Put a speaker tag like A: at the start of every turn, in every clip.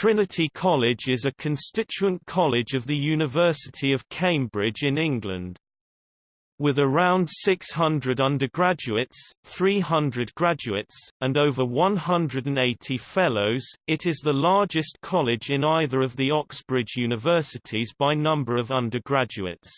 A: Trinity College is a constituent college of the University of Cambridge in England. With around 600 undergraduates, 300 graduates, and over 180 fellows, it is the largest college in either of the Oxbridge universities by number of undergraduates.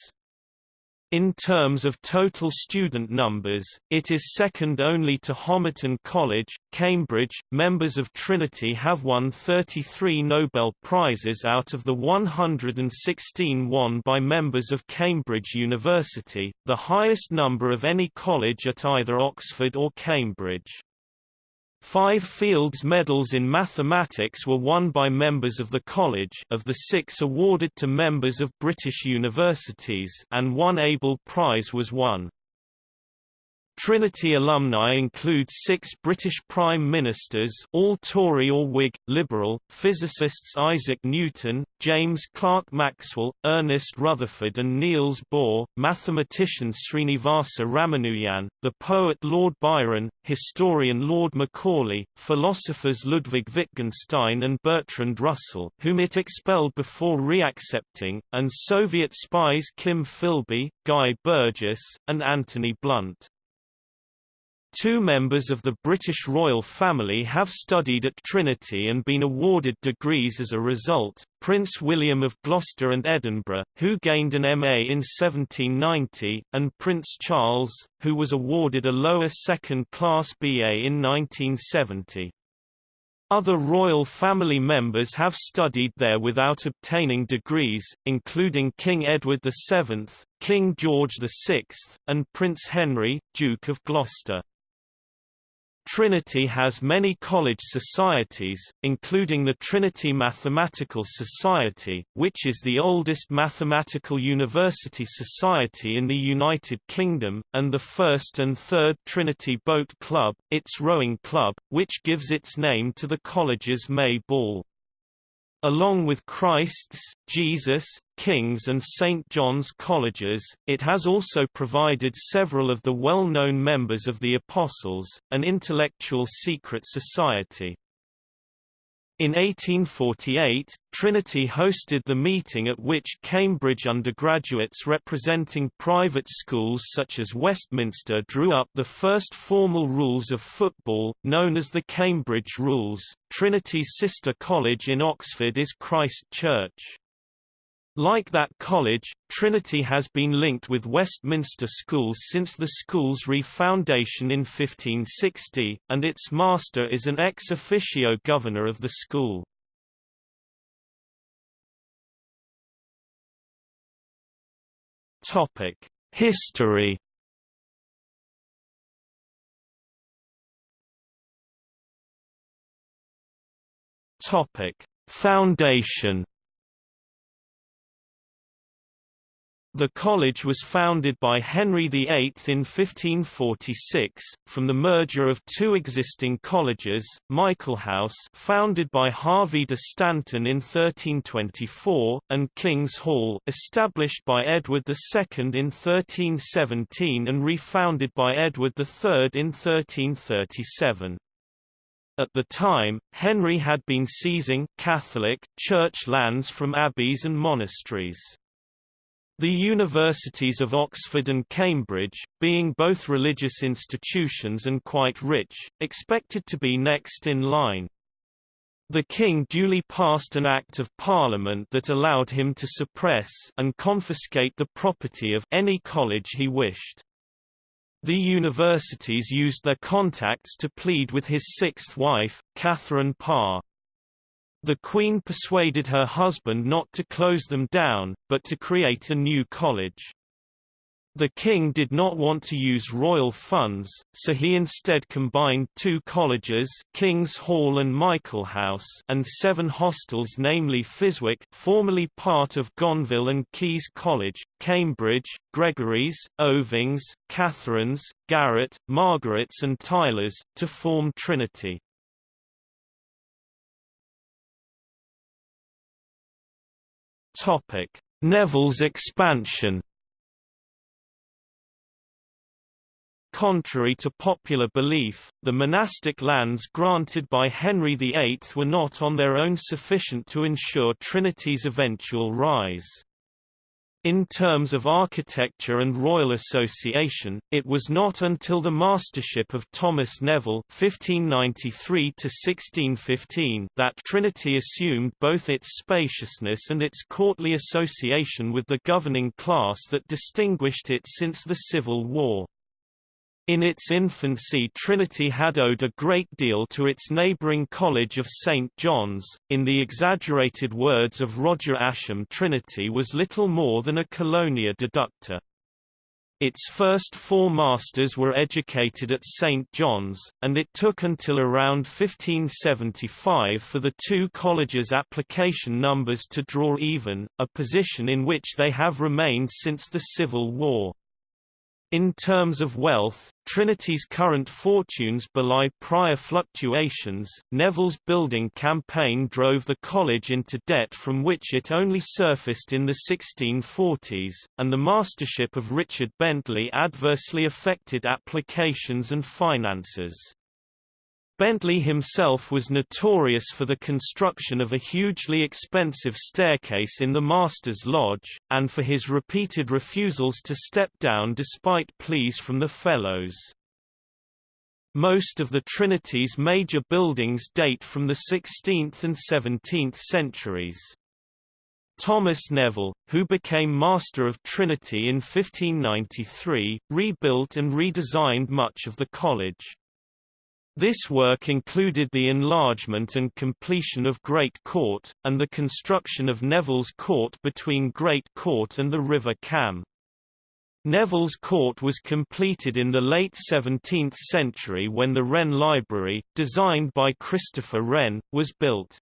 A: In terms of total student numbers, it is second only to Homerton College, Cambridge. Members of Trinity have won 33 Nobel Prizes out of the 116 won by members of Cambridge University, the highest number of any college at either Oxford or Cambridge. Five Fields Medals in mathematics were won by members of the college of the six awarded to members of British universities and one Abel Prize was won. Trinity alumni include six British Prime Ministers all Tory or Whig, Liberal, physicists Isaac Newton, James Clerk Maxwell, Ernest Rutherford and Niels Bohr, mathematician Srinivasa Ramanujan, the poet Lord Byron, historian Lord Macaulay, philosophers Ludwig Wittgenstein and Bertrand Russell whom it expelled before reaccepting, and Soviet spies Kim Philby, Guy Burgess, and Anthony Blunt. Two members of the British royal family have studied at Trinity and been awarded degrees as a result, Prince William of Gloucester and Edinburgh, who gained an MA in 1790, and Prince Charles, who was awarded a lower second-class BA in 1970. Other royal family members have studied there without obtaining degrees, including King Edward VII, King George VI, and Prince Henry, Duke of Gloucester. Trinity has many college societies, including the Trinity Mathematical Society, which is the oldest mathematical university society in the United Kingdom, and the first and third Trinity Boat Club, its rowing club, which gives its name to the college's May Ball. Along with Christ's, Jesus, King's and St. John's colleges, it has also provided several of the well-known members of the Apostles, an intellectual secret society. In 1848, Trinity hosted the meeting at which Cambridge undergraduates representing private schools such as Westminster drew up the first formal rules of football, known as the Cambridge Rules. Trinity's sister college in Oxford is Christ Church. Like that college, Trinity has been linked with Westminster schools since the school's refoundation in 1560, and its master is an ex officio governor of the school. History Foundation The college was founded by Henry VIII in 1546, from the merger of two existing colleges, Michaelhouse founded by Hervey de Stanton in 1324, and King's Hall established by Edward II in 1317 and refounded by Edward III in 1337. At the time, Henry had been seizing Catholic church lands from abbeys and monasteries. The universities of Oxford and Cambridge, being both religious institutions and quite rich, expected to be next in line. The king duly passed an Act of Parliament that allowed him to suppress and confiscate the property of any college he wished. The universities used their contacts to plead with his sixth wife, Catherine Parr. The Queen persuaded her husband not to close them down, but to create a new college. The king did not want to use royal funds, so he instead combined two colleges King's Hall and Michaelhouse and seven hostels namely Physwick formerly part of Gonville and Caius College, Cambridge, Gregory's, Ovyng's, Catherine's, Garratt, Margaret's and Tyler's, to form Trinity. Topic: Neville's expansion. Contrary to popular belief, the monastic lands granted by Henry VIII were not on their own sufficient to ensure Trinity's eventual rise. In terms of architecture and royal association, it was not until the mastership of Thomas Neville (1593–1615) that Trinity assumed both its spaciousness and its courtly association with the governing class that distinguished it since the Civil War. In its infancy Trinity had owed a great deal to its neighbouring College of St. John's. In the exaggerated words of Roger Ascham Trinity was little more than a colonia deducta. Its first four masters were educated at St. John's, and it took until around 1575 for the two colleges' application numbers to draw even, a position in which they have remained since the Civil War. In terms of wealth, Trinity's current fortunes belie prior fluctuations. Neville's building campaign drove the college into debt from which it only surfaced in the 1640s, and the mastership of Richard Bentley adversely affected applications and finances. Bentley himself was notorious for the construction of a hugely expensive staircase in the Master's Lodge, and for his repeated refusals to step down despite pleas from the Fellows. Most of the Trinity's major buildings date from the 16th and 17th centuries. Thomas Neville, who became Master of Trinity in 1593, rebuilt and redesigned much of the college. This work included the enlargement and completion of Great Court, and the construction of Neville's Court between Great Court and the River Cam. Neville's Court was completed in the late 17th century when the Wren Library, designed by Christopher Wren, was built.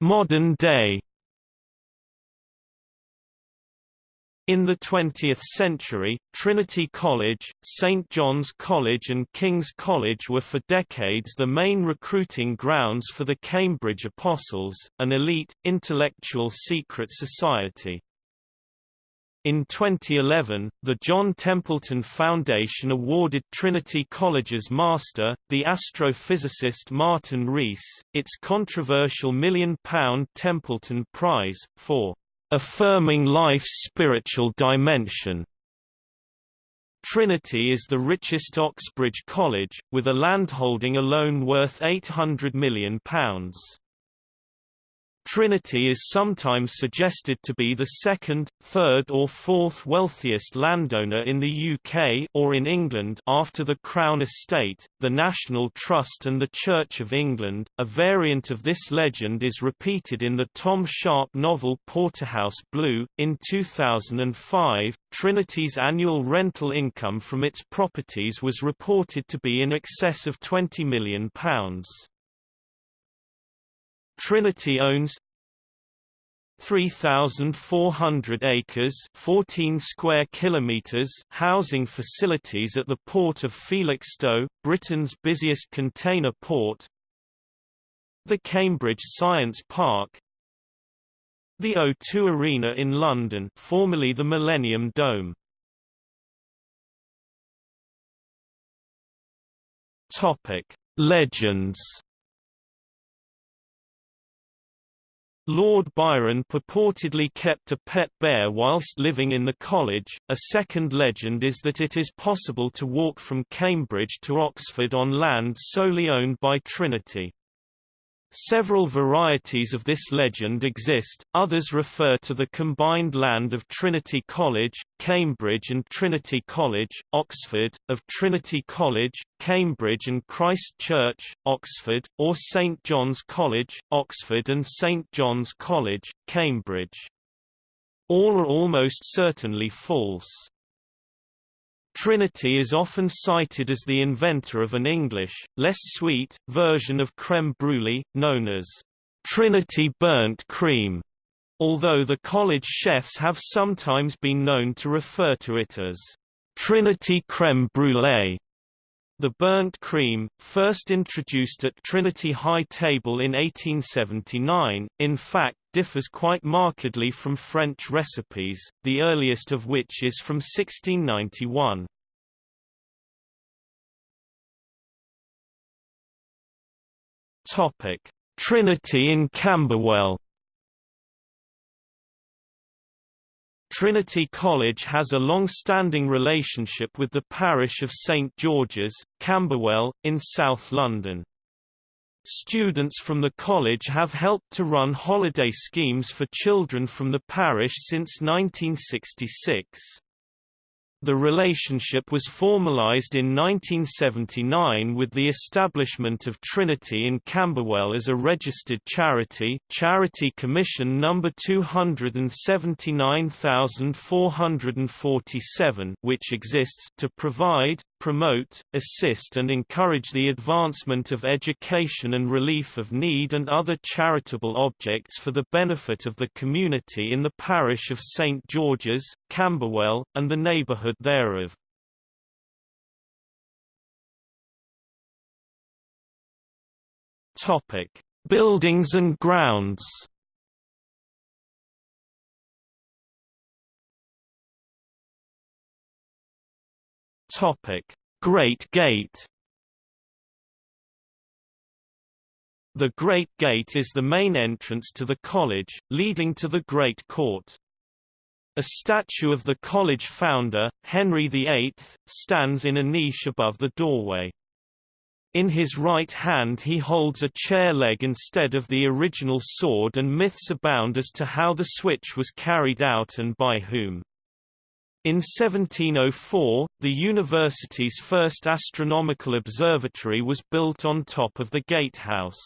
A: Modern day In the 20th century, Trinity College, St. John's College and King's College were for decades the main recruiting grounds for the Cambridge Apostles, an elite, intellectual secret society. In 2011, the John Templeton Foundation awarded Trinity College's master, the astrophysicist Martin Rees, its controversial million-pound Templeton Prize, for affirming life's spiritual dimension. Trinity is the richest Oxbridge college, with a landholding alone worth £800 million. Trinity is sometimes suggested to be the second, third or fourth wealthiest landowner in the UK or in England after the Crown Estate, the National Trust and the Church of England. A variant of this legend is repeated in the Tom Sharpe novel Porterhouse Blue. In 2005, Trinity's annual rental income from its properties was reported to be in excess of £20 million. Trinity owns 3,400 acres 14 square kilometers housing facilities at the port of Felixstowe, Britain's busiest container port the Cambridge Science Park the O2 Arena in London formerly the Millennium Dome. Legends Lord Byron purportedly kept a pet bear whilst living in the college. A second legend is that it is possible to walk from Cambridge to Oxford on land solely owned by Trinity. Several varieties of this legend exist, others refer to the combined land of Trinity College, Cambridge and Trinity College, Oxford, of Trinity College, Cambridge and Christ Church, Oxford, or St John's College, Oxford and St John's College, Cambridge. All are almost certainly false. Trinity is often cited as the inventor of an English, less sweet, version of crème brûlée, known as Trinity burnt cream, although the college chefs have sometimes been known to refer to it as Trinity crème brûlée. The burnt cream, first introduced at Trinity High Table in 1879, in fact differs quite markedly from French recipes, the earliest of which is from 1691. Topic: Trinity in Camberwell Trinity College has a long-standing relationship with the parish of St George's, Camberwell, in South London. Students from the college have helped to run holiday schemes for children from the parish since 1966. The relationship was formalized in 1979 with the establishment of Trinity in Camberwell as a registered charity Charity Commission No. 279447 which exists to provide, promote, assist and encourage the advancement of education and relief of need and other charitable objects for the benefit of the community in the parish of St George's, Camberwell, and the neighbourhood thereof. Buildings and grounds Topic: Great Gate. The Great Gate is the main entrance to the college, leading to the Great Court. A statue of the college founder, Henry VIII, stands in a niche above the doorway. In his right hand he holds a chair leg instead of the original sword and myths abound as to how the switch was carried out and by whom. In 1704, the university's first astronomical observatory was built on top of the gatehouse.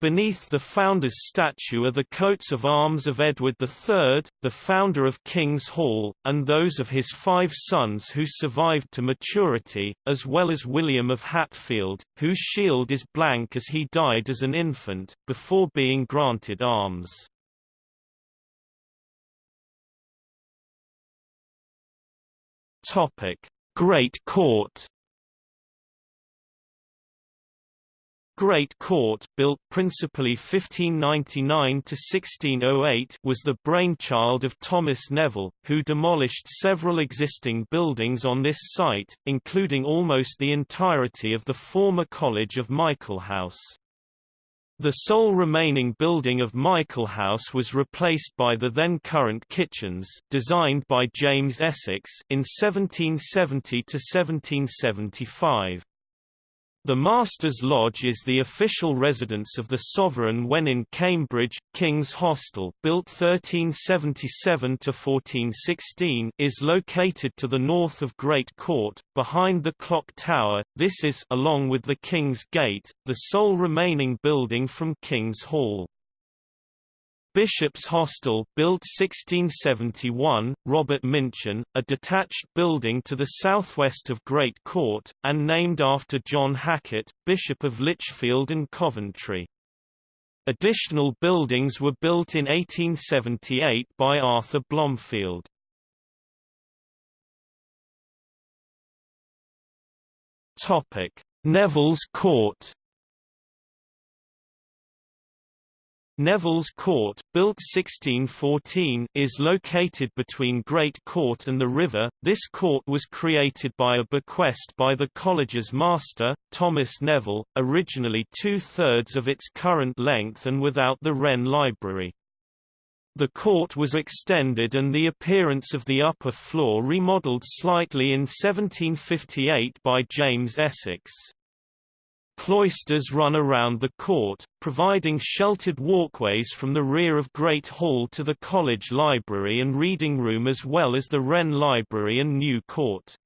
A: Beneath the founder's statue are the coats of arms of Edward III, the founder of King's Hall, and those of his five sons who survived to maturity, as well as William of Hatfield, whose shield is blank as he died as an infant, before being granted arms. Great Court. Great Court, built principally 1599 to 1608, was the brainchild of Thomas Neville, who demolished several existing buildings on this site, including almost the entirety of the former College of Michaelhouse. The sole remaining building of Michaelhouse was replaced by the then current kitchens, designed by James Essex in 1770 to 1775. The Master's Lodge is the official residence of the sovereign when in Cambridge. King's Hostel, built 1377 to 1416, is located to the north of Great Court, behind the clock tower. This is, along with the King's Gate, the sole remaining building from King's Hall. Bishop's Hostel built 1671, Robert Minchin, a detached building to the southwest of Great Court, and named after John Hacket, Bishop of Lichfield and Coventry. Additional buildings were built in 1878 by Arthur Blomfield. Neville's Court Neville's Court, built 1614, is located between Great Court and the river. This court was created by a bequest by the college's master, Thomas Neville, originally two-thirds of its current length and without the Wren Library. The court was extended and the appearance of the upper floor remodelled slightly in 1758 by James Essex. Cloisters run around the court, providing sheltered walkways from the rear of Great Hall to the college library and reading room as well as the Wren Library and New Court.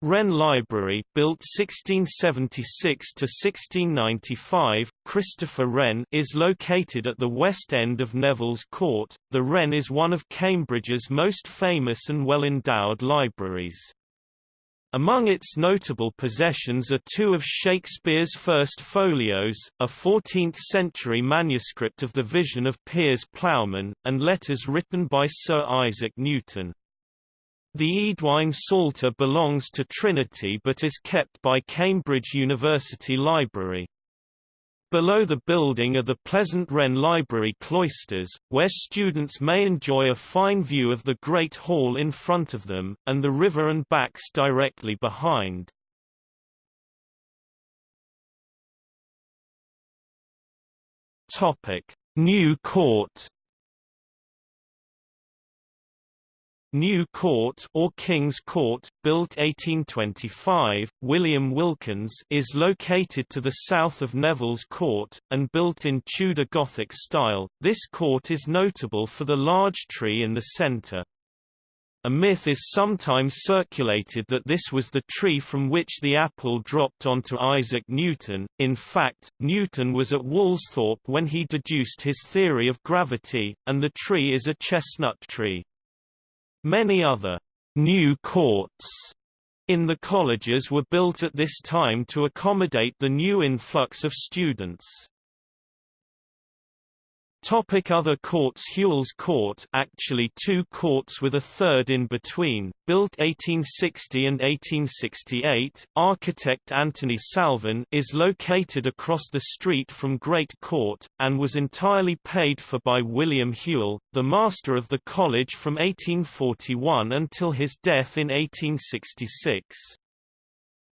A: Wren Library, built 1676 to 1695, Christopher Wren is located at the west end of Neville's Court. The Wren is one of Cambridge's most famous and well-endowed libraries. Among its notable possessions are two of Shakespeare's first folios, a 14th-century manuscript of the Vision of Piers Plowman, and letters written by Sir Isaac Newton. The Eadwine Psalter belongs to Trinity but is kept by Cambridge University Library. Below the building are the Pleasant Wren Library cloisters, where students may enjoy a fine view of the Great Hall in front of them, and the river and backs directly behind. New Court New Court or King's Court, built 1825, William Wilkins is located to the south of Neville's Court, and built in Tudor Gothic style. This court is notable for the large tree in the centre. A myth is sometimes circulated that this was the tree from which the apple dropped onto Isaac Newton. In fact, Newton was at Woolsthorpe when he deduced his theory of gravity, and the tree is a chestnut tree. Many other new courts in the colleges were built at this time to accommodate the new influx of students. Topic other courts Whewell's Court actually two courts with a third in between, built 1860 and 1868, architect Anthony Salvin is located across the street from Great Court, and was entirely paid for by William Whewell, the master of the college from 1841 until his death in 1866.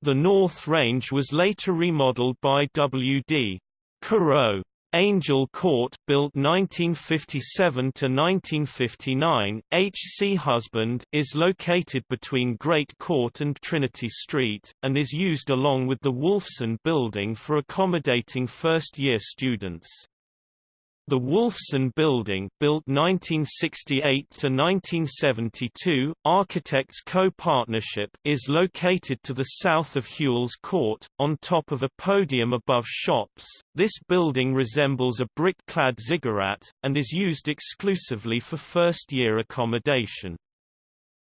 A: The North Range was later remodeled by W.D. Caröe. Angel Court, built 1957 to 1959, H. C. Husband is located between Great Court and Trinity Street, and is used along with the Wolfson Building for accommodating first-year students. The Wolfson Building, built 1968 to 1972, Architects Co-Partnership, is located to the south of Whewell's Court, on top of a podium above shops. This building resembles a brick-clad ziggurat, and is used exclusively for first-year accommodation.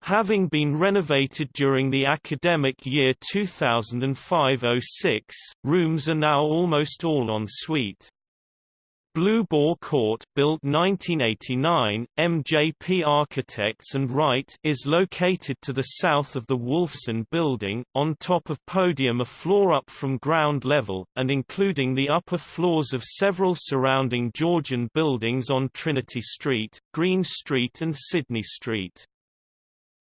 A: Having been renovated during the academic year 2005–06, rooms are now almost all en suite. Blue Boar Court built 1989, MJP Architects and Wright is located to the south of the Wolfson Building, on top of podium a floor up from ground level, and including the upper floors of several surrounding Georgian buildings on Trinity Street, Green Street and Sidney Street.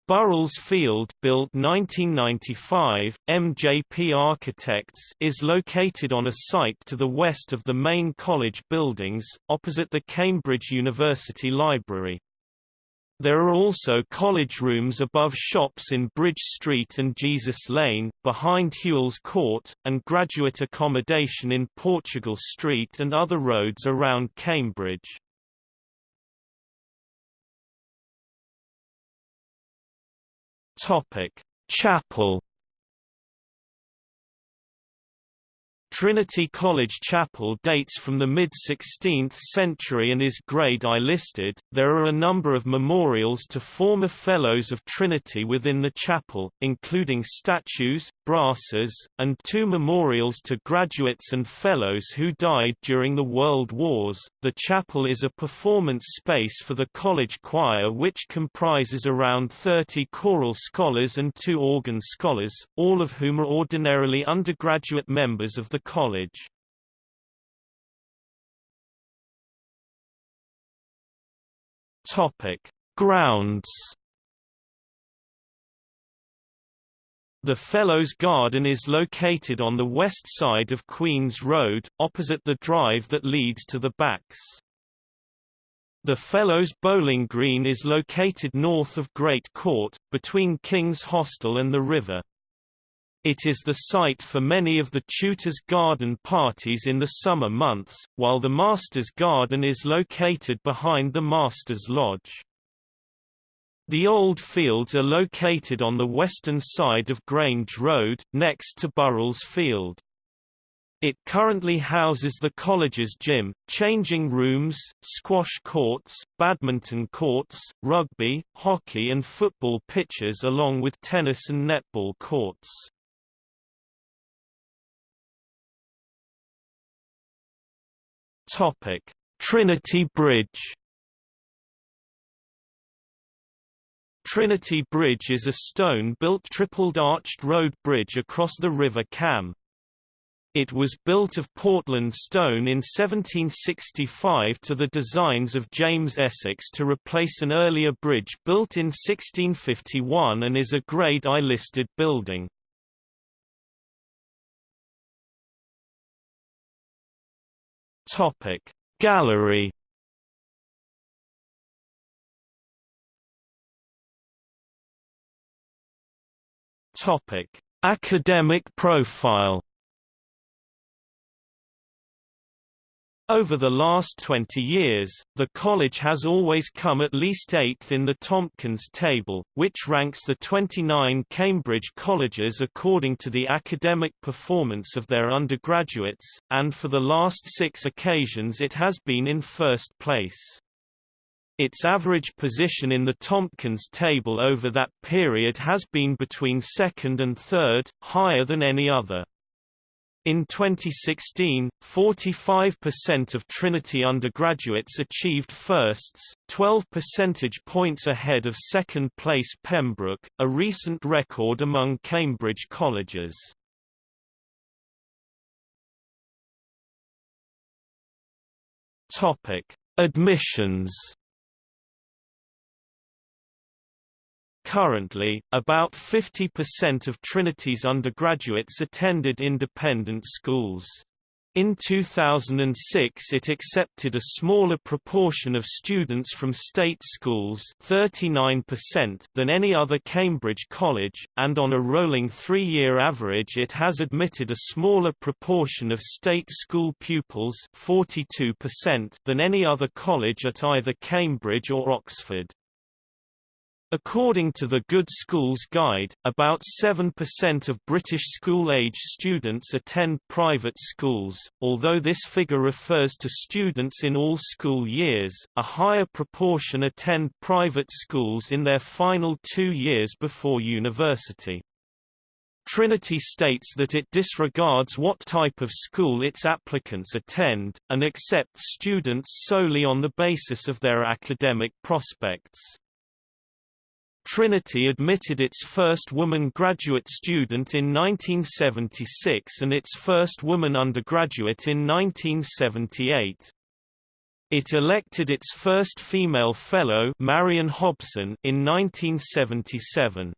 A: Burrells Field built 1995, MJP Architects is located on a site to the west of the main college buildings, opposite the Cambridge University Library. There are also college rooms above shops in Bridge Street and Jesus Lane, behind Whewell's Court, and graduate accommodation in Portugal Street and other roads around Cambridge. Topic: Chapel. Trinity College Chapel dates from the mid-16th century and is Grade I listed. There are a number of memorials to former Fellows of Trinity within the chapel, including statues, brasses, and two memorials to graduates and fellows who died during the World Wars. The chapel is a performance space for the college choir which comprises around 30 choral scholars and two organ scholars, all of whom are ordinarily undergraduate members of the college. Topic: Grounds The Fellows Garden is located on the west side of Queen's Road, opposite the drive that leads to the backs. The Fellows Bowling Green is located north of Great Court, between King's Hostel and the river. It is the site for many of the Tutors' Garden parties in the summer months, while the Master's Garden is located behind the Master's Lodge. The old fields are located on the western side of Grange Road, next to Burrells Field. It currently houses the college's gym, changing rooms, squash courts, badminton courts, rugby, hockey and football pitches along with tennis and netball courts. Trinity Bridge Trinity Bridge is a stone-built tripled arched road bridge across the River Cam. It was built of Portland stone in 1765 to the designs of James Essex to replace an earlier bridge built in 1651 and is a Grade I listed building. Topic Gallery Topic Academic profile Over the last 20 years, the college has always come at least eighth in the Tompkins table, which ranks the 29 Cambridge colleges according to the academic performance of their undergraduates, and for the last six occasions it has been in first place. Its average position in the Tompkins table over that period has been between second and third, higher than any other. In 2016, 45% of Trinity undergraduates achieved firsts, 12 percentage points ahead of second-place Pembroke, a recent record among Cambridge colleges. Admissions Currently, about 50% of Trinity's undergraduates attended independent schools. In 2006 it accepted a smaller proportion of students from state schools 39% than any other Cambridge college, and on a rolling three-year average it has admitted a smaller proportion of state school pupils 42% than any other college at either Cambridge or Oxford. According to the Good Schools Guide, about 7% of British school-age students attend private schools, although this figure refers to students in all school years, a higher proportion attend private schools in their final two years before university. Trinity states that it disregards what type of school its applicants attend, and accepts students solely on the basis of their academic prospects. Trinity admitted its first woman graduate student in 1976 and its first woman undergraduate in 1978. It elected its first female fellow Marion Hobson in 1977.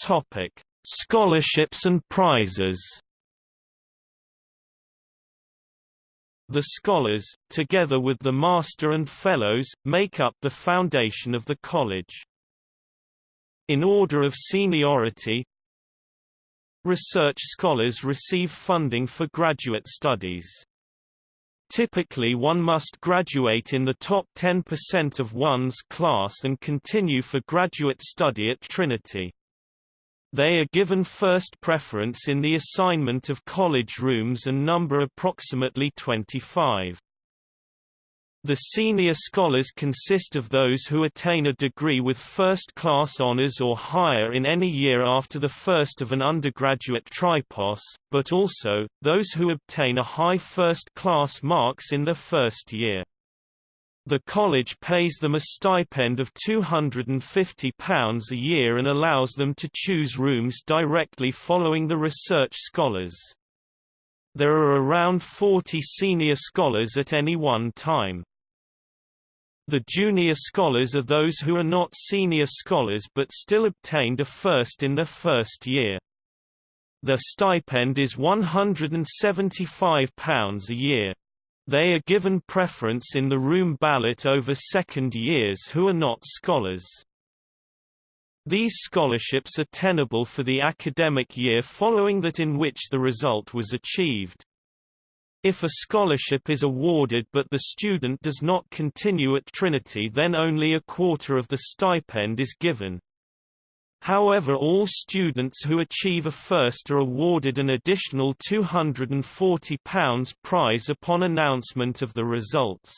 A: Topic: Scholarships and prizes. The scholars, together with the master and fellows, make up the foundation of the college. In order of seniority, Research scholars receive funding for graduate studies. Typically one must graduate in the top 10% of one's class and continue for graduate study at Trinity. They are given first preference in the assignment of college rooms and number approximately 25. The senior scholars consist of those who attain a degree with first-class honors or higher in any year after the first of an undergraduate tripos, but also, those who obtain a high first-class marks in the first year. The college pays them a stipend of £250 a year and allows them to choose rooms directly following the research scholars. There are around 40 senior scholars at any one time. The junior scholars are those who are not senior scholars but still obtained a first in their first year. Their stipend is £175 a year. They are given preference in the room ballot over second years who are not scholars. These scholarships are tenable for the academic year following that in which the result was achieved. If a scholarship is awarded but the student does not continue at Trinity then only a quarter of the stipend is given. However all students who achieve a first are awarded an additional £240 prize upon announcement of the results.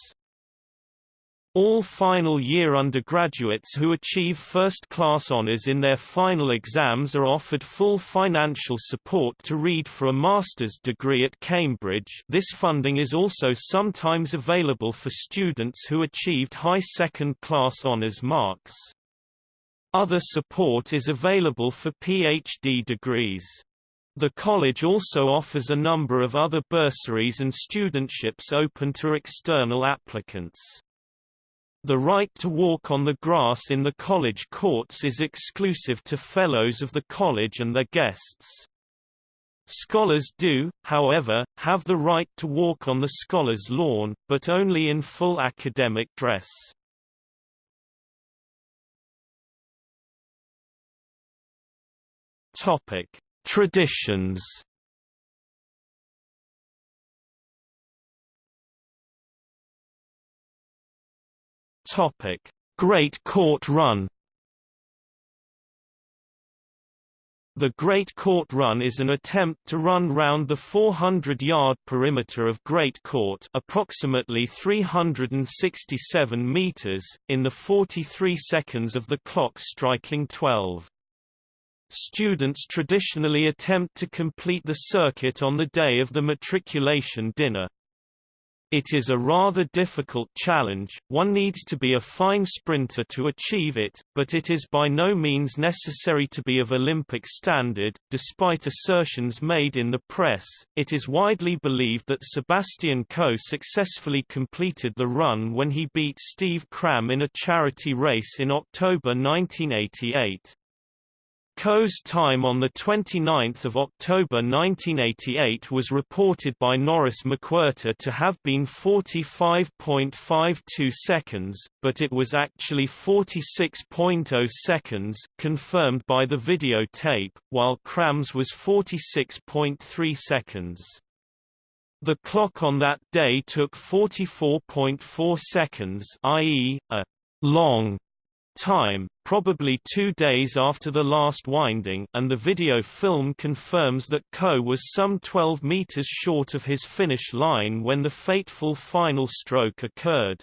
A: All final year undergraduates who achieve first-class honours in their final exams are offered full financial support to read for a master's degree at Cambridge this funding is also sometimes available for students who achieved high second-class honours marks. Other support is available for PhD degrees. The college also offers a number of other bursaries and studentships open to external applicants. The right to walk on the grass in the college courts is exclusive to fellows of the college and their guests. Scholars do, however, have the right to walk on the scholars' lawn, but only in full academic dress. Topic: Traditions Topic: Great Court Run. The Great Court Run is an attempt to run round the 400-yard perimeter of Great Court approximately 367 meters, in the 43 seconds of the clock striking 12. Students traditionally attempt to complete the circuit on the day of the matriculation dinner. It is a rather difficult challenge, one needs to be a fine sprinter to achieve it, but it is by no means necessary to be of Olympic standard. Despite assertions made in the press, it is widely believed that Sebastian Coe successfully completed the run when he beat Steve Cram in a charity race in October 1988. Coe's time on 29 October 1988 was reported by Norris McWhirter to have been 45.52 seconds, but it was actually 46.0 seconds, confirmed by the videotape, while Cram's was 46.3 seconds. The clock on that day took 44.4 seconds i.e., a long time, probably two days after the last winding and the video film confirms that Coe was some 12 meters short of his finish line when the fateful final stroke occurred.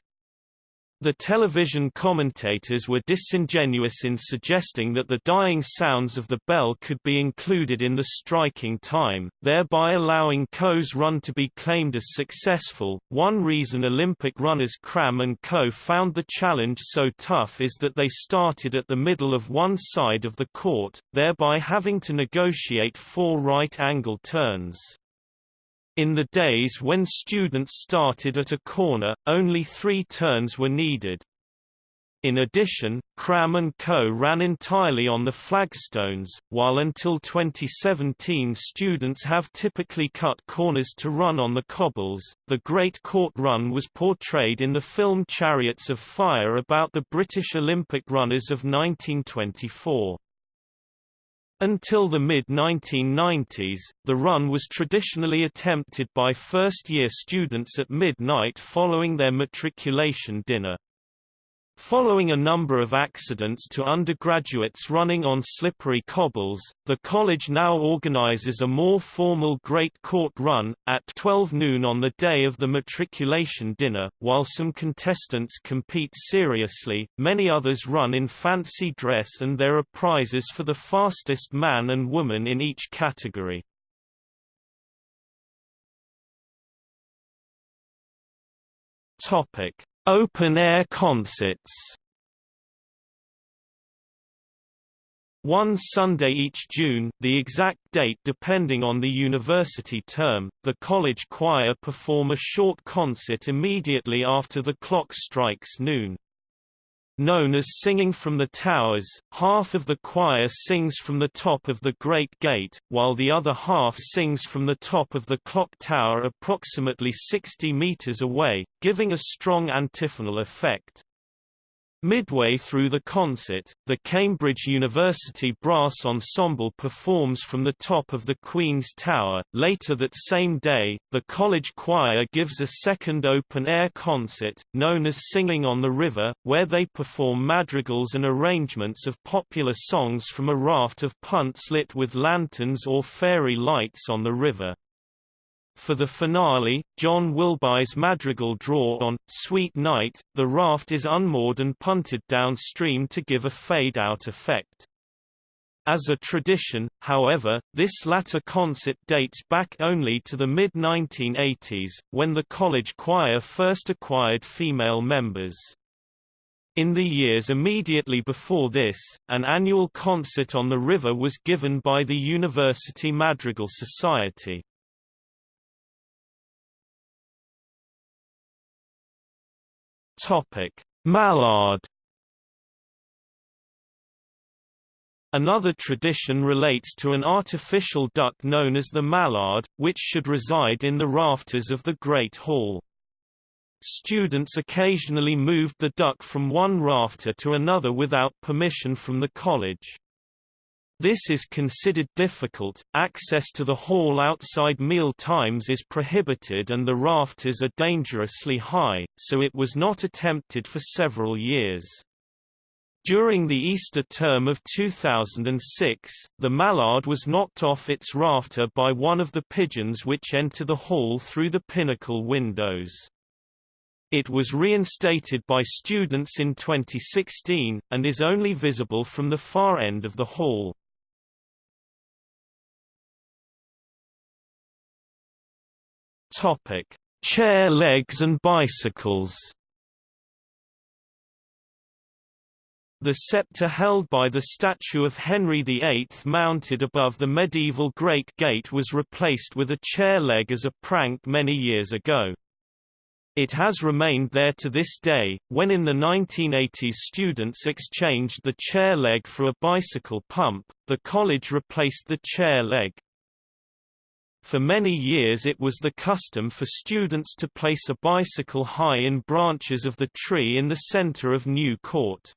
A: The television commentators were disingenuous in suggesting that the dying sounds of the bell could be included in the striking time, thereby allowing Coe's run to be claimed as successful. One reason Olympic runners Cram and Coe found the challenge so tough is that they started at the middle of one side of the court, thereby having to negotiate four right-angle turns. In the days when students started at a corner, only three turns were needed. In addition, Cram Coe ran entirely on the flagstones, while until 2017 students have typically cut corners to run on the cobbles. The Great Court Run was portrayed in the film Chariots of Fire about the British Olympic runners of 1924. Until the mid-1990s, the run was traditionally attempted by first-year students at midnight following their matriculation dinner. Following a number of accidents to undergraduates running on slippery cobbles, the college now organizes a more formal Great Court Run, at 12 noon on the day of the matriculation dinner. While some contestants compete seriously, many others run in fancy dress and there are prizes for the fastest man and woman in each category. Topic Open-air concerts. One Sunday each June, the exact date depending on the university term, the college choir perform a short concert immediately after the clock strikes noon known as Singing from the Towers. Half of the choir sings from the top of the Great Gate, while the other half sings from the top of the clock tower approximately 60 meters away, giving a strong antiphonal effect. Midway through the concert, the Cambridge University Brass Ensemble performs from the top of the Queen's Tower. Later that same day, the college choir gives a second open-air concert, known as Singing on the River, where they perform madrigals and arrangements of popular songs from a raft of punts lit with lanterns or fairy lights on the river. For the finale, John Wilbye's madrigal draw on, Sweet Night, the raft is unmoored and punted downstream to give a fade-out effect. As a tradition, however, this latter concert dates back only to the mid-1980s, when the college choir first acquired female members. In the years immediately before this, an annual concert on the river was given by the University Madrigal Society. Topic: Mallard Another tradition relates to an artificial duck known as the mallard, which should reside in the rafters of the Great Hall. Students occasionally moved the duck from one rafter to another without permission from the college. This is considered difficult, access to the hall outside meal times is prohibited and the rafters are dangerously high, so it was not attempted for several years. During the Easter term of 2006, the mallard was knocked off its rafter by one of the pigeons which enter the hall through the pinnacle windows. It was reinstated by students in 2016, and is only visible from the far end of the hall. Topic: Chair legs and bicycles. The scepter held by the statue of Henry VIII mounted above the medieval Great Gate was replaced with a chair leg as a prank many years ago. It has remained there to this day. When in the 1980s students exchanged the chair leg for a bicycle pump, the college replaced the chair leg. For many years it was the custom for students to place a bicycle high in branches of the tree in the center of New Court.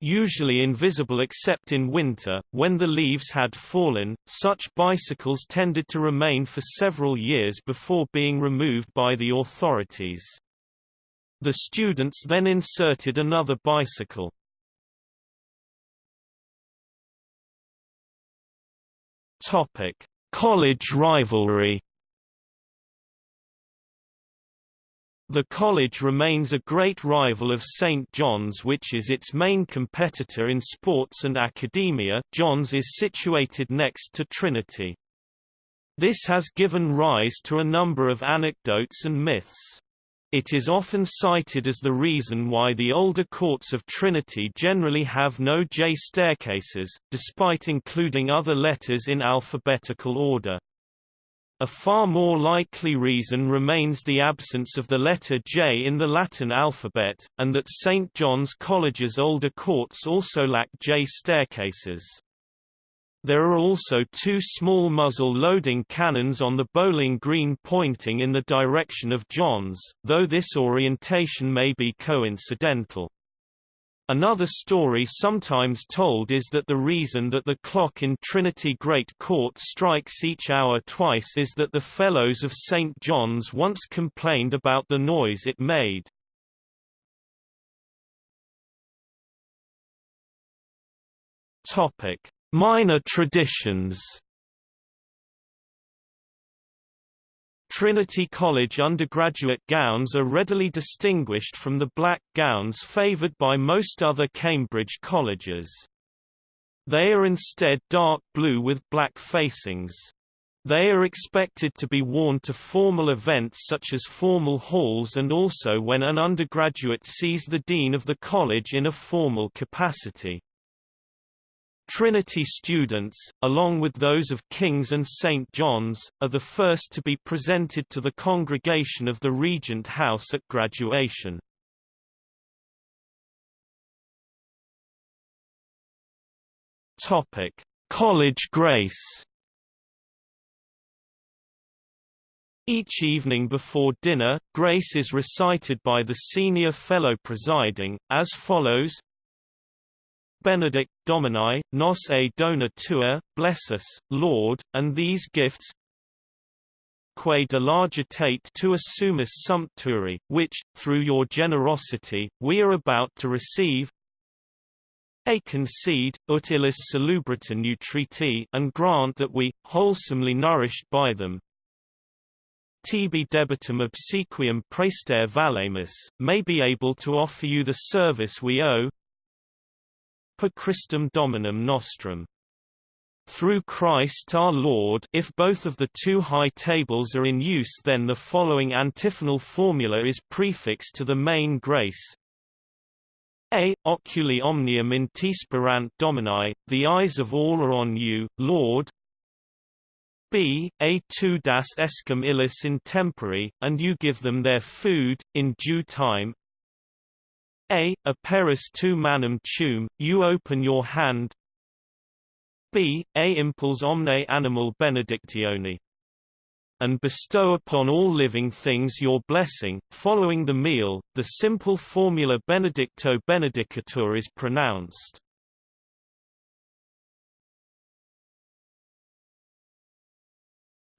A: Usually invisible except in winter, when the leaves had fallen, such bicycles tended to remain for several years before being removed by the authorities. The students then inserted another bicycle. Topic: College rivalry The college remains a great rival of St. John's which is its main competitor in sports and academia John's is situated next to Trinity. This has given rise to a number of anecdotes and myths. It is often cited as the reason why the older courts of Trinity generally have no J staircases, despite including other letters in alphabetical order. A far more likely reason remains the absence of the letter J in the Latin alphabet, and that St. John's College's older courts also lack J staircases. There are also two small muzzle loading cannons on the bowling green pointing in the direction of John's, though this orientation may be coincidental. Another story sometimes told is that the reason that the clock in Trinity Great Court strikes each hour twice is that the Fellows of St. John's once complained about the noise it made. Minor traditions Trinity College undergraduate gowns are readily distinguished from the black gowns favoured by most other Cambridge colleges. They are instead dark blue with black facings. They are expected to be worn to formal events such as formal halls and also when an undergraduate sees the dean of the college in a formal capacity. Trinity students, along with those of King's and St. John's, are the first to be presented to the congregation of the Regent House at graduation. Topic: College Grace. Each evening before dinner, grace is recited by the senior fellow presiding, as follows Benedict, Domini, nos e dona tua, bless us, Lord, and these gifts quae largitate tua sumus sumpturi, which, through your generosity, we are about to receive a concede, ut illis salubrita nutriti and grant that we, wholesomely nourished by them, tibi debitum obsequium praester valemus, may be able to offer you the service we owe, per Christum Dominum Nostrum. Through Christ our Lord if both of the two high tables are in use then the following antiphonal formula is prefixed to the main grace. A. Oculi omnium in tisperant domini, the eyes of all are on you, Lord. B. A tu das escum illis in tempore, and you give them their food, in due time. A. Aperis tu manum tuum, you open your hand. B. A. Impuls omne animal benedictione and bestow upon all living things your blessing. Following the meal, the simple formula Benedicto Benedicatur is pronounced.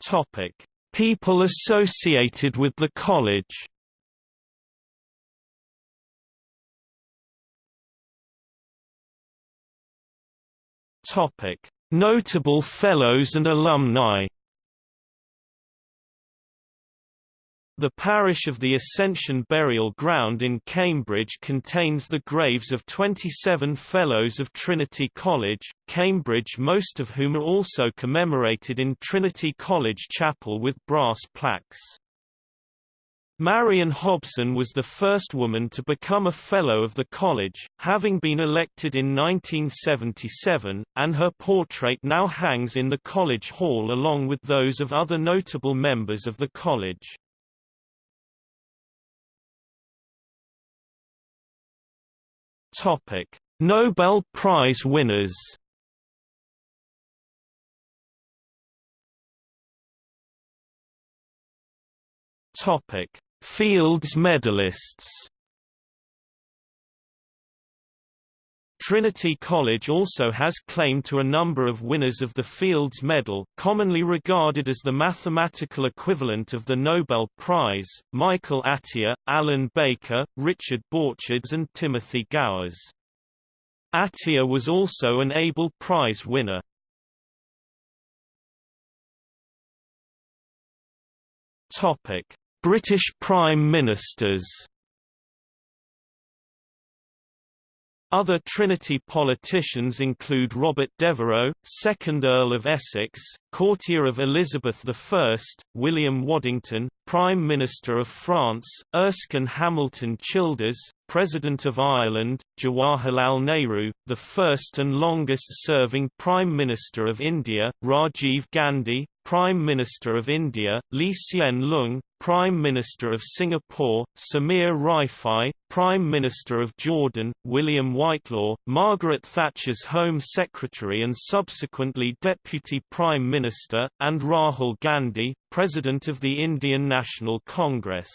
A: Topic: People associated with the college. Topic: Notable fellows and alumni. The parish of the Ascension Burial Ground in Cambridge contains the graves of 27 Fellows of Trinity College, Cambridge most of whom are also commemorated in Trinity College Chapel with brass plaques. Marian Hobson was the first woman to become a Fellow of the college, having been elected in 1977, and her portrait now hangs in the College Hall along with those of other notable members of the college. Nobel Prize winners. Topic: Fields medalists. Trinity College also has claim to a number of winners of the Fields Medal, commonly regarded as the mathematical equivalent of the Nobel Prize, Michael Atiyah, Alan Baker, Richard Borcherds and Timothy Gowers. Atiyah was also an Abel Prize winner. British Prime Ministers. Other Trinity politicians include Robert Devereux, 2nd Earl of Essex, courtier of Elizabeth I, William Waddington, Prime Minister of France, Erskine Hamilton Childers, President of Ireland, Jawaharlal Nehru, the first and longest-serving Prime Minister of India, Rajiv Gandhi, Prime Minister of India, Lee Hsien Loong, Prime Minister of Singapore, Samir Rifai, Prime Minister of Jordan, William Whitelaw, Margaret Thatcher's Home Secretary and subsequently Deputy Prime Minister, and Rahul Gandhi, President of the Indian National Congress.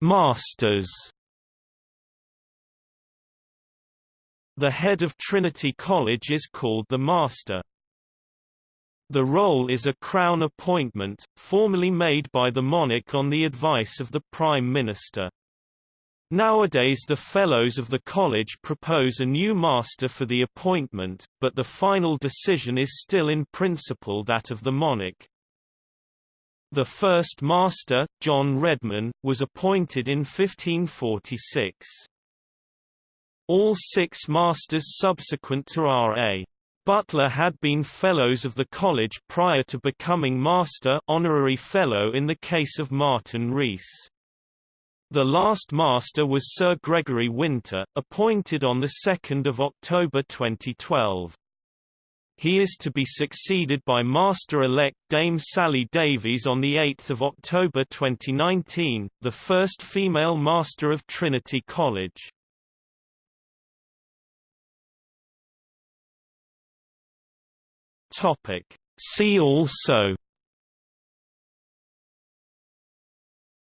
A: Masters The head of Trinity College is called the Master. The role is a Crown appointment, formally made by the monarch on the advice of the Prime Minister. Nowadays the Fellows of the College propose a new master for the appointment, but the final decision is still in principle that of the monarch. The first master, John Redman, was appointed in 1546. All six masters subsequent to R.A. Butler had been Fellows of the College prior to becoming Master honorary Fellow in the case of Martin Rees. The last Master was Sir Gregory Winter, appointed on 2 October 2012. He is to be succeeded by Master-elect Dame Sally Davies on 8 October 2019, the first female Master of Trinity College. Topic. See also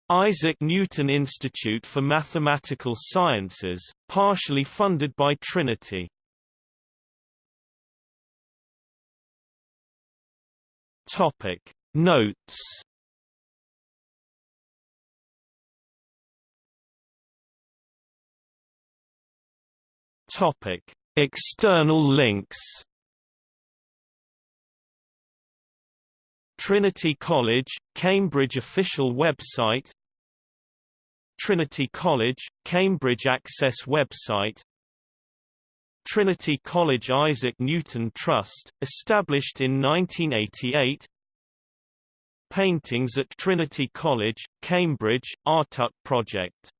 A: Isaac Newton Institute for Mathematical Sciences, partially funded by Trinity. Topic Notes Topic External links Trinity College, Cambridge official website Trinity College, Cambridge Access website Trinity College Isaac Newton Trust, established in 1988 paintings at Trinity College, Cambridge, Artut Project.